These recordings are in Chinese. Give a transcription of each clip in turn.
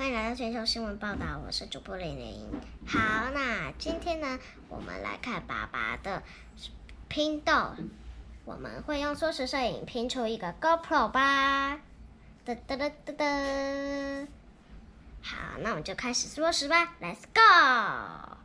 欢迎来到全球新闻报道，我是主播玲玲。好，那今天呢，我们来看爸爸的拼豆，我们会用缩时摄影拼出一个 GoPro 吧。哒哒哒哒哒。好，那我们就开始缩时吧，Let's go。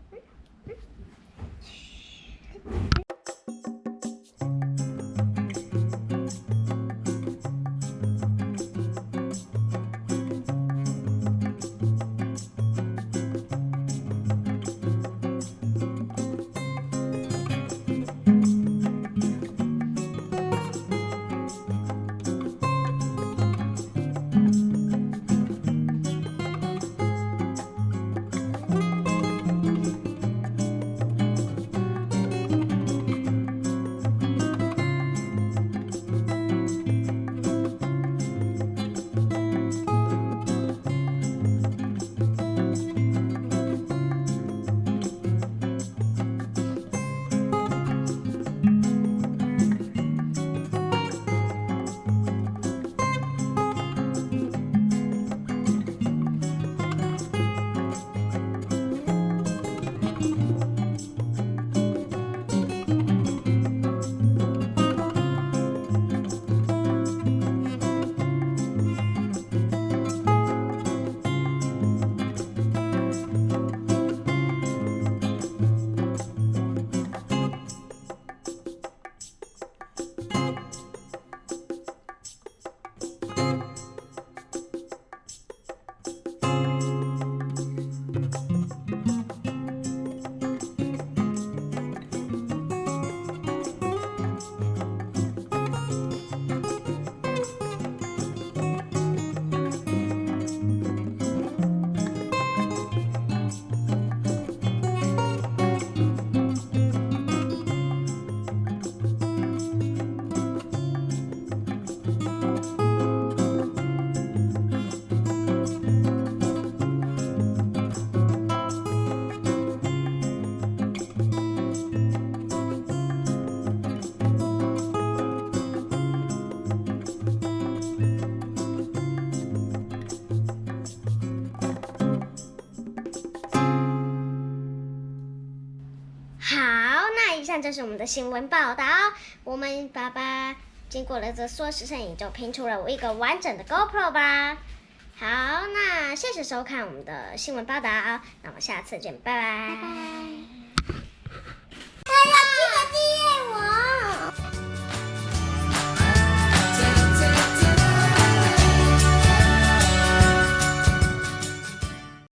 以上就是我们的新闻报道。我们爸爸经过了这缩时摄影，就拼出了一个完整的 GoPro 吧。好，那谢谢收看我们的新闻报道，那我们下次见，拜拜。拜拜。